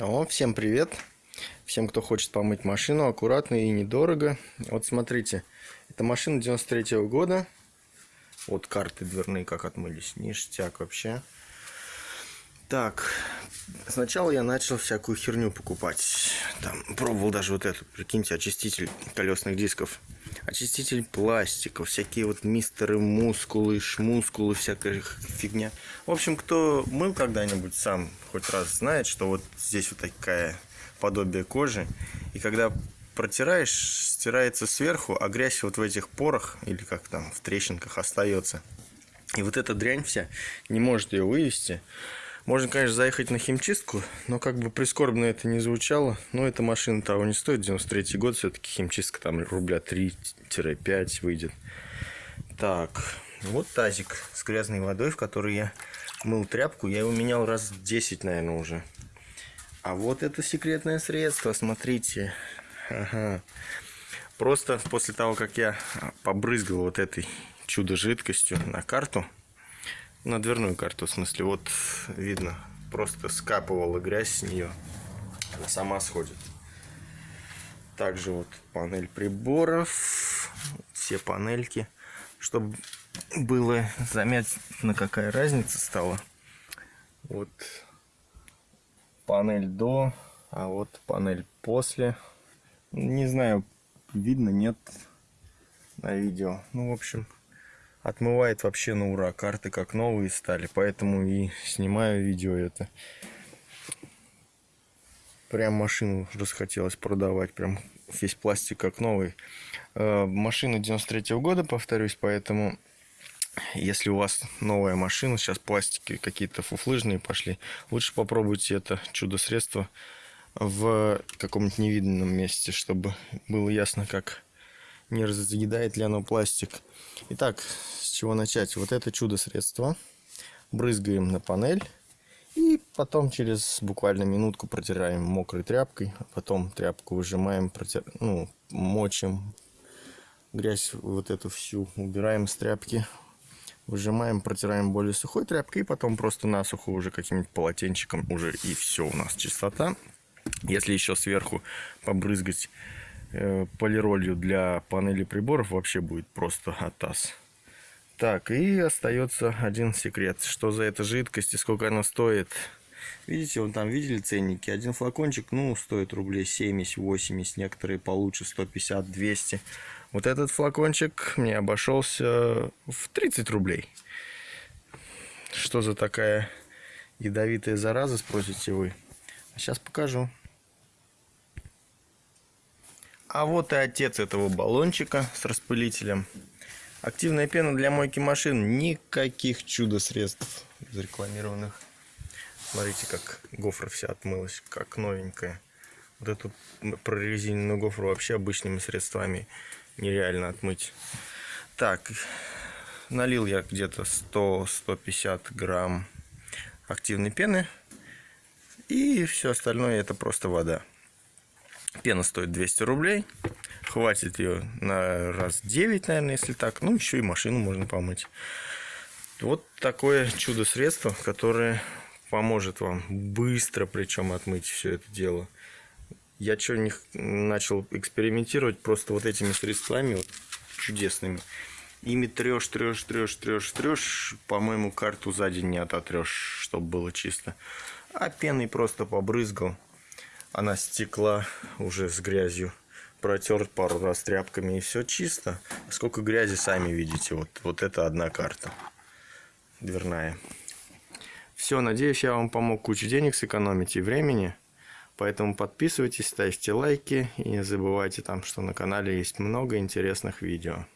О, всем привет! Всем, кто хочет помыть машину, аккуратно и недорого. Вот смотрите, это машина 93 -го года. Вот карты дверные как отмылись, ништяк вообще. Так, сначала я начал всякую херню покупать. Там пробовал даже вот эту, прикиньте, очиститель колесных дисков. Очиститель пластиков, всякие вот мистеры мускулы, шмускулы, всякая фигня. В общем, кто мыл когда-нибудь сам хоть раз знает, что вот здесь вот такая подобие кожи. И когда протираешь, стирается сверху, а грязь вот в этих порах, или как там, в трещинках остается. И вот эта дрянь вся не может ее вывести. Можно, конечно, заехать на химчистку, но как бы прискорбно это не звучало. Но эта машина того не стоит. 93 год, все-таки химчистка там рубля 3-5 выйдет. Так, вот тазик с грязной водой, в который я мыл тряпку. Я его менял раз 10, наверное, уже. А вот это секретное средство, смотрите. Ага. Просто после того, как я побрызгал вот этой чудо-жидкостью на карту, на дверную карту, в смысле, вот видно, просто скапывала грязь с нее. Она сама сходит. Также вот панель приборов, все панельки, чтобы было заметно, какая разница стала. Вот панель до, а вот панель после. Не знаю, видно, нет на видео. Ну, в общем, отмывает вообще на ура. Карты как новые стали, поэтому и снимаю видео это. Прям машину расхотелось продавать, прям весь пластик как новый. Э, машина 93 -го года, повторюсь, поэтому если у вас новая машина, сейчас пластики какие-то фуфлыжные пошли, лучше попробуйте это чудо-средство в каком-нибудь невиданном месте, чтобы было ясно, как не разъедает ли оно пластик. Итак, с чего начать? Вот это чудо-средство. Брызгаем на панель. И потом через буквально минутку протираем мокрой тряпкой. А потом тряпку выжимаем, протир... ну, мочим. Грязь вот эту всю убираем с тряпки. Выжимаем, протираем более сухой тряпкой. И потом просто насухо уже каким-нибудь полотенчиком. Уже и все у нас чистота. Если еще сверху побрызгать полиролью для панели приборов, вообще будет просто атас. Так, и остается один секрет. Что за эта жидкость и сколько она стоит? Видите, вон там видели ценники? Один флакончик, ну, стоит рублей 70-80, некоторые получше 150-200. Вот этот флакончик мне обошелся в 30 рублей. Что за такая ядовитая зараза, спросите вы? Сейчас покажу. А вот и отец этого баллончика с распылителем. Активная пена для мойки машин. Никаких чудо-средств зарекламированных. Смотрите, как гофра вся отмылась, как новенькая. Вот эту прорезиненную гофру вообще обычными средствами нереально отмыть. Так, налил я где-то 100-150 грамм активной пены. И все остальное это просто вода. Пена стоит 200 рублей. Хватит ее на раз 9, наверное, если так. Ну, еще и машину можно помыть. Вот такое чудо-средство, которое поможет вам быстро, причем отмыть все это дело. Я что не начал экспериментировать просто вот этими средствами вот, чудесными. Ими трешь, трешь, трешь, трешь, трешь. По-моему, карту за день не ототрешь, чтобы было чисто. А пеной просто побрызгал. Она стекла уже с грязью. Протер пару раз тряпками и все чисто. Сколько грязи сами видите. Вот, вот это одна карта. Дверная. Все, надеюсь, я вам помог кучу денег сэкономить и времени. Поэтому подписывайтесь, ставьте лайки и не забывайте там, что на канале есть много интересных видео.